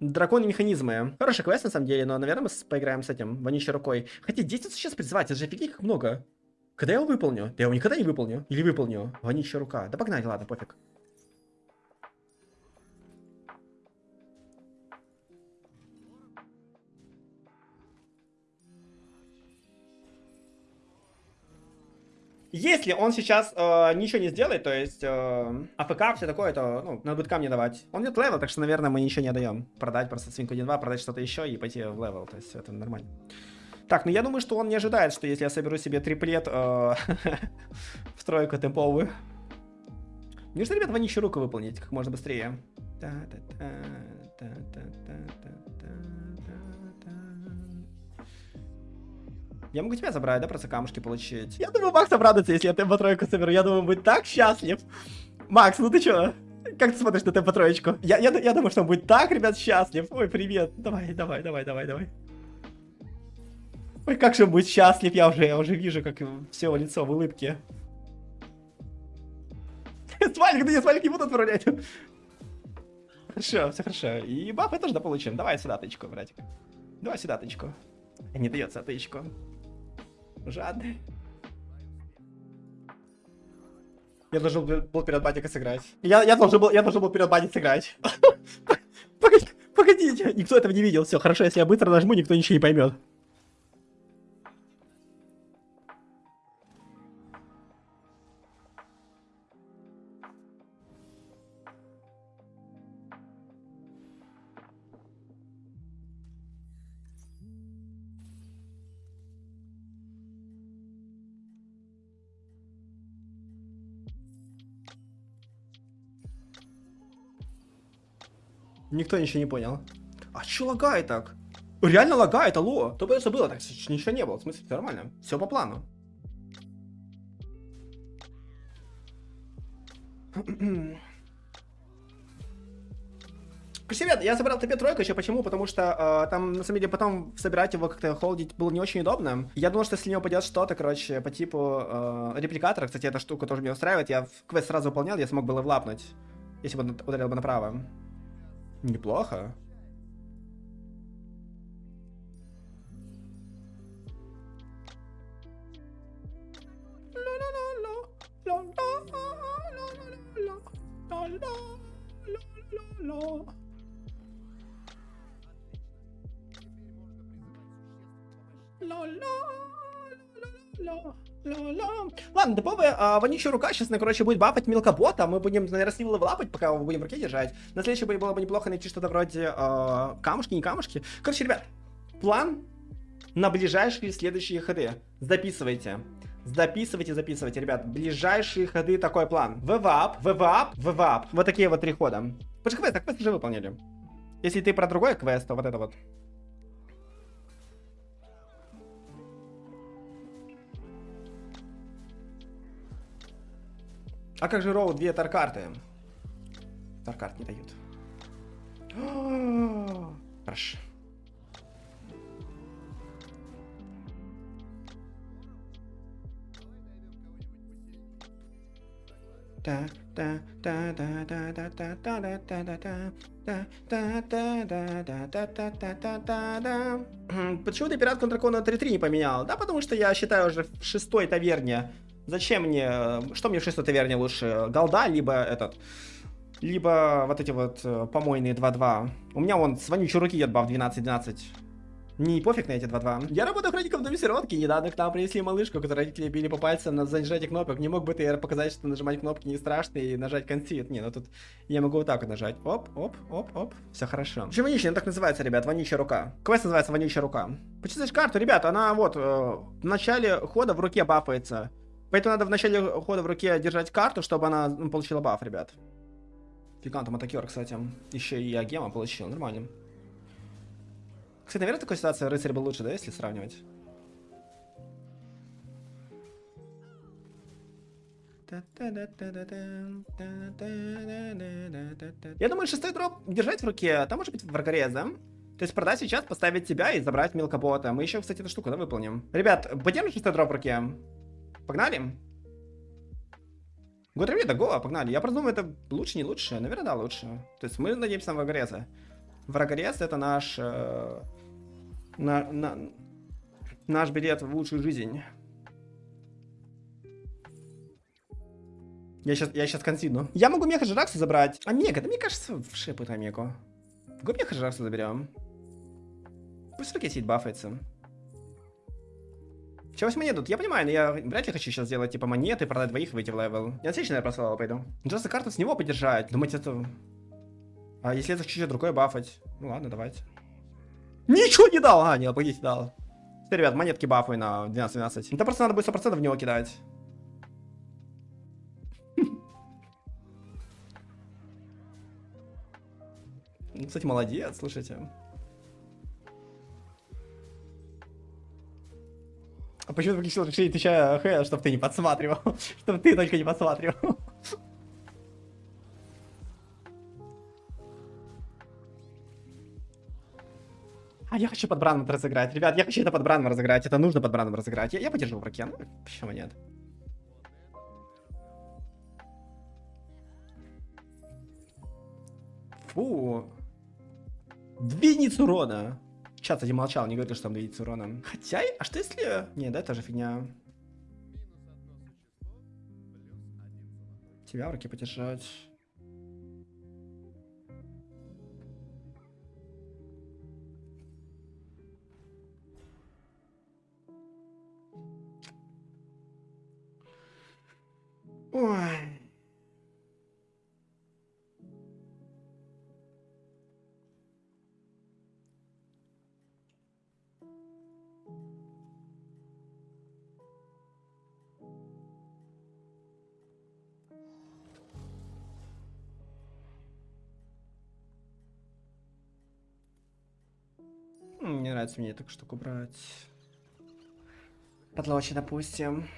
Драконы механизмы. Хороший квест на самом деле, но, наверное, мы поиграем с этим, вонючей рукой. Хотя 10 сейчас призывать, это же офигеть как много. Когда я его выполню? Да я его никогда не выполню. Или выполню. Вонючая рука. Да погнали, ладно, пофиг. Если он сейчас э, ничего не сделает, то есть э, AFK, все такое, то ну, надо будет камни давать. Он нет level, так что, наверное, мы ничего не даем. Продать просто свинку 1-2, продать что-то еще и пойти в level. То есть это нормально. Так, ну я думаю, что он не ожидает, что если я соберу себе триплет э, в тройку темповую. Мне нужно, ребят, вонищу руку выполнить как можно быстрее. Я могу тебя забрать, да, просто камушки получить. Я думаю, Макс обрадуется, если я темпо тройку соберу. Я думаю, будет так счастлив. Макс, ну ты чё? Как ты смотришь на темпо троечку? Я, я, я думаю, что он будет так, ребят, счастлив. Ой, привет. Давай, давай, давай, давай, давай. Ой, как же он будет счастлив. Я уже, я уже вижу, как все лицо в улыбке. Смайлик, да я смайлик не буду отправлять. Хорошо, все хорошо. И бафы тоже дополучим. Давай сюда тычку, братик. Давай сюда тычку. Не дается тычку. Жадный. Я должен был перед батикой сыграть. Я, я, должен был, я должен был перед батикой сыграть. Погодите, погодите. Никто этого не видел. Все, хорошо, если я быстро нажму, никто ничего не поймет. Никто ничего не понял. А чё лагает так? Реально лагает, алло. То бы было, так ничего не было. В смысле, нормально. Все по плану. Ребят, я забрал тебе тройку еще почему? Потому что э, там, на самом деле, потом собирать его как-то холдить было не очень удобно. Я думал, что если у него пойдет что-то, короче, по типу э, репликатора, кстати, эта штука тоже меня устраивает, я квест сразу выполнял, я смог было влапнуть, если бы ударил бы направо. Неплохо. Ладно, топовая а, вонючая рука сейчас, ну, короче, будет бафать мелкобота. Мы будем, наверное, с ним пока его будем в руке держать. На следующий бой было бы неплохо найти что-то вроде а, камушки, не камушки. Короче, ребят, план на ближайшие следующие ходы. Записывайте. Записывайте, записывайте, ребят. Ближайшие ходы такой план. ВВАП, ВВАП, ВВАП. Вот такие вот три хода. Потому квест, так квест уже выполнили. Если ты про другой квест, то вот это вот. А как же роу две таркарты? Таркарт не дают. Хорошо. Почему ты пират конtra дракона 3-3 не поменял? Да, потому что я считаю уже в шестой таверне Зачем мне... Что мне в шестой таверне лучше? Голда, либо этот... Либо вот эти вот э, помойные 2-2. У меня вон с вонючей руки отбав 12-12. Не пофиг на эти 2-2. Я работаю охранником в доме сиротки. Недавно к нам принесли малышку, которую родители били по пальцам на зажатие кнопок. Не мог бы ты показать, что нажимать кнопки не страшно и нажать консит? Не, ну тут я могу вот так вот нажать. Оп, оп, оп, оп. Все хорошо. Почему вонючая? Она так называется, ребят. Вонючая рука. Квест называется вонючая рука. Почитаешь карту, ребят, она вот э, в начале хода в руке бафается. Поэтому надо в начале хода в руке держать карту, чтобы она ну, получила баф, ребят. Гигантом атакер, кстати. Еще и Агема получил, нормально. Кстати, наверное, такая ситуация рыцарь был лучше, да, если сравнивать? Я думаю, шестой дроп держать в руке, а там может быть врагорез, да? То есть продать сейчас, поставить тебя и забрать мелкобота. Мы еще, кстати, эту штуку, да, выполним. Ребят, подержим шестой дроп в руке? Погнали? Год ревита, го, погнали. Я просто думаю, это лучше, не лучше. Наверное, да, лучше. То есть мы надеемся на Врагареза. Врагарез это наш... Э, на, на, наш билет в лучшую жизнь. Я сейчас, я сейчас консидну. Я могу меха Жиракса забрать. А мега, да мне кажется, в шипы там меку. Го меха Жиракса заберем. Пусть Рокетит бафается. Чего монету? Я понимаю, но я вряд ли хочу сейчас сделать типа монеты, продать двоих, выйти в левел. Я отлично, наверное, прослал пойду. Просто карту с него подержать. Думать это... А если это чуть-чуть другое бафать? Ну ладно, давайте. Ничего не дал! А, нет, погодите, дал. Все, ребят, монетки бафуй на 12-12. Это просто надо будет 100% в него кидать. Кстати, молодец, слушайте. Почему ты решил решить отвечая Х, чтобы ты не подсматривал? чтобы ты только не подсматривал. А я хочу под Браном разыграть. Ребят, я хочу это под Браном разыграть. Это нужно под Браном разыграть. Я, я подержу в руке. Ну, почему нет? Фу. Две единицы урона. Чат, кстати, молчал, не говорил, что там 2 единицы урона. Хотя, а что если... Не, да, это же фигня. Тебя в руке подержать. Нравится мне эту штуку брать. Подлочи, допустим.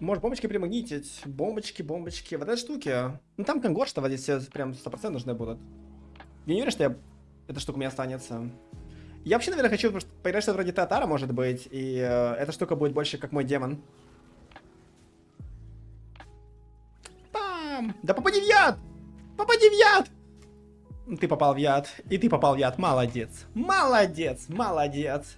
Может, бомбочки примагнитить. Бомбочки, бомбочки. Вот этой штуки. Ну, там конгор, что вот здесь все прям 100% нужны будут. Я не уверен, что я... эта штука у меня останется. Я вообще, наверное, хочу поиграть что-то вроде Татара, может быть. И э, эта штука будет больше как мой демон. Пам! Да попади в яд! Попади в яд! Ты попал в яд. И ты попал в яд. Молодец. Молодец. Молодец.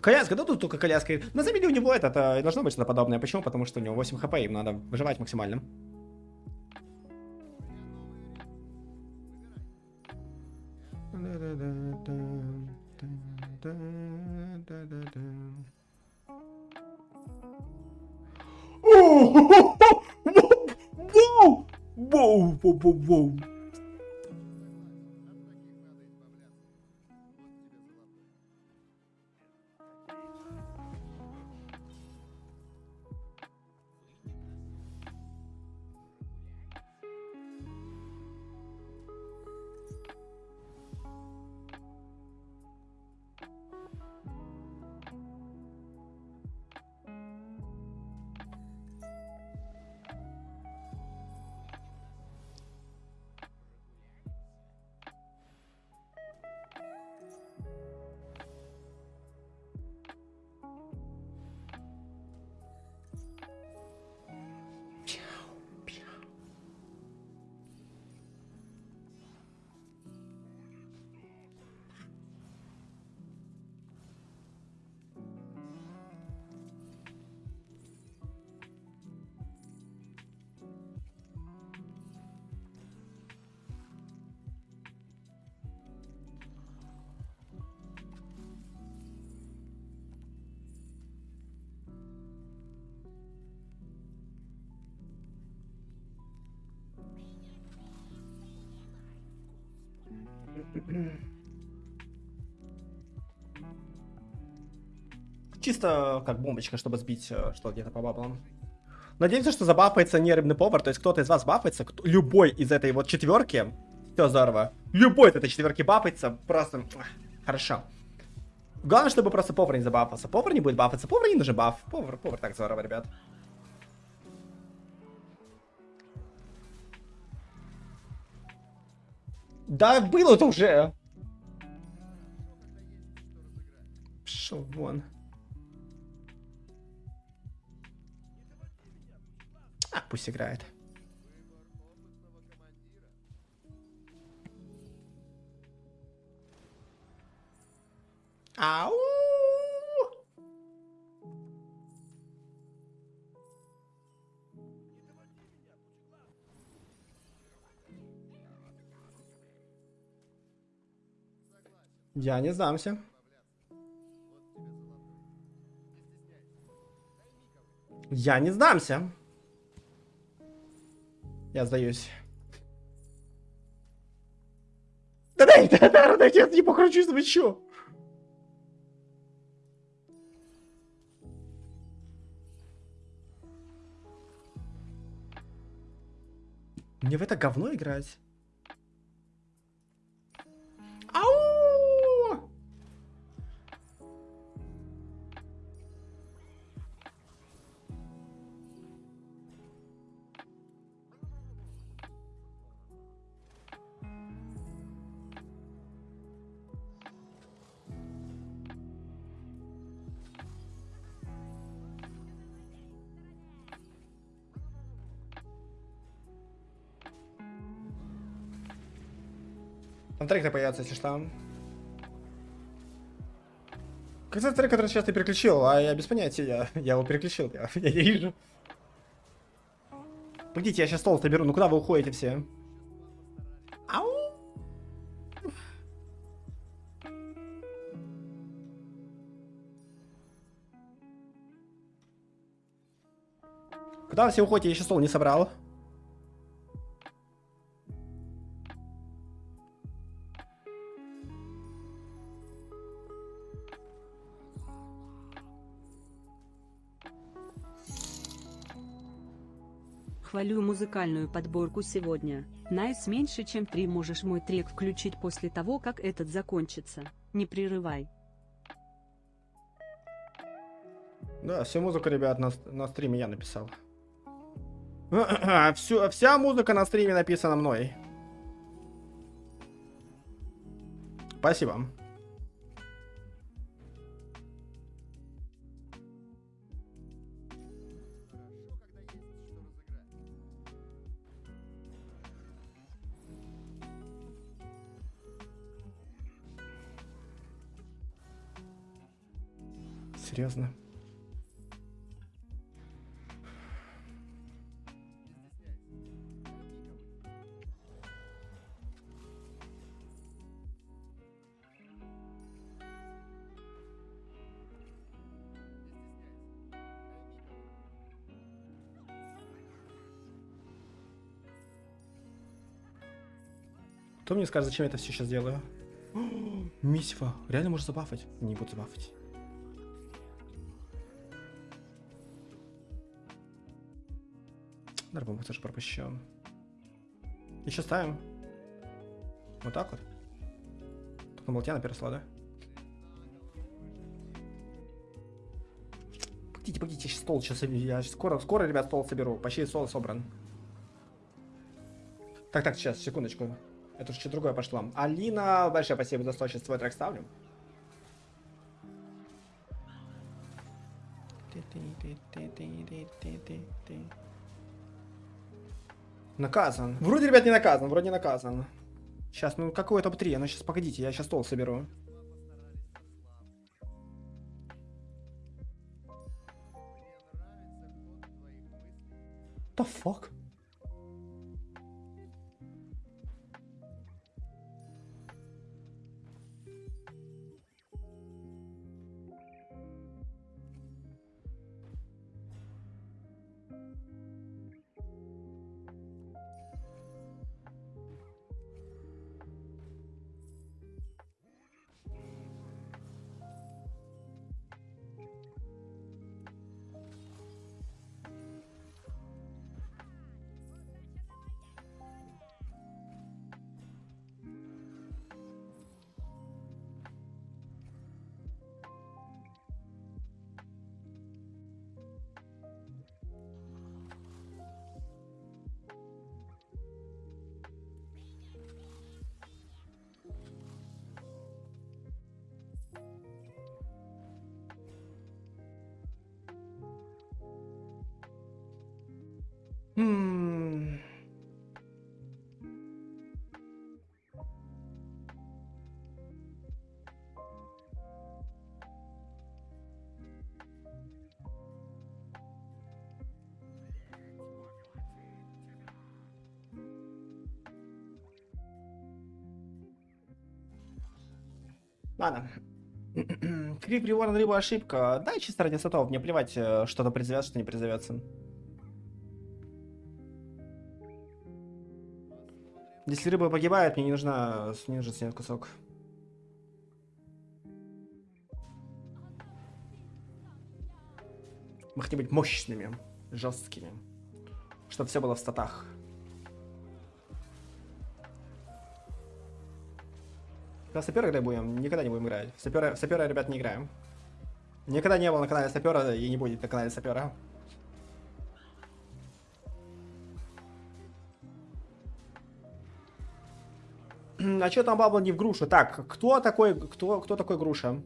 Коляска, да тут только коляска. На самом деле у него это, это должно быть что-то подобное. Почему? Потому что у него 8 хп, им надо выживать максимально. Воу! Whoa, whoa, whoa, whoa. Чисто как бомбочка, чтобы сбить э, что где-то по баблам. Надеемся, что забафается не рыбный повар, то есть кто-то из вас бафается, кто, любой из этой вот четверки, все здорово. Любой из этой четверки бафается, просто хорошо. Главное, чтобы просто повар не забафался. Повар не будет бафаться, повар не нужен баф. Повар, повар так здорово, ребят. Да, было это уже. Пшел вон. А, пусть играет. Ау! Я не сдамся. Я не сдамся. Я сдаюсь. Да дай, да, да, да, я не покручусь, вы чё? Мне в это говно играть? Там трек появится, если что. Как это трек, который сейчас ты переключил, а я без понятия, я, я его переключил, я, я не вижу. Погодите, я сейчас стол соберу, ну куда вы уходите все? Ау! Куда все уходите, я еще стол не собрал. Хвалю музыкальную подборку сегодня. Nice меньше чем три можешь мой трек включить после того, как этот закончится. Не прерывай. Да, всю музыку, ребят, на, на стриме я написал. Всю, вся музыка на стриме написана мной. Спасибо. Серьезно? Кто мне скажет, зачем я это все сейчас делаю? Мисива, реально можешь забафать? Не буду забафать. Дарбом тоже пропущен. Еще ставим. Вот так вот. Тут на болтяна пересла, да? Погодите, погодите, стол сейчас я скоро, скоро, ребят, стол соберу. Почти стол собран. Так, так, сейчас, секундочку. Это уже что другое пошло. Алина, большое спасибо за 100, сейчас свой трек ставлю. Наказан. Вроде, ребят, не наказан, вроде наказан. Сейчас, ну какой топ-3? Ну сейчас, погодите, я сейчас стол соберу. The fuck? Ладно. Крик на рыбу ошибка. Да, чисто ради сотов. Мне плевать, э, что-то призовется, что не призовется. Если рыба погибает, мне не нужна, не нужен снять кусок. Мы хотим быть мощными, жесткими. Чтобы все было в статах. Когда сапера играть будем, никогда не будем играть. Сапера, сапера, ребят, не играем. Никогда не было на канале сапера и не будет на канале сапера. А что там бабла не в грушу? Так, кто такой, кто, кто такой груша?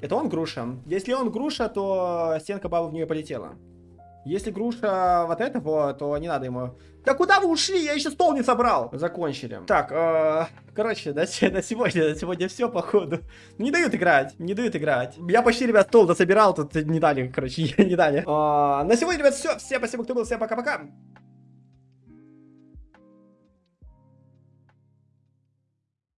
Это он груша. Если он груша, то стенка бабы в нее полетела. Если груша вот этого, то не надо ему... Да куда вы ушли? Я еще стол не собрал. Закончили. Так, э, короче, на, на сегодня, на сегодня все, походу. Не дают играть, не дают играть. Я почти, ребят, стол дособирал, тут не дали, короче, не дали. Э, на сегодня, ребят, все. Всем спасибо, кто был, всем пока-пока.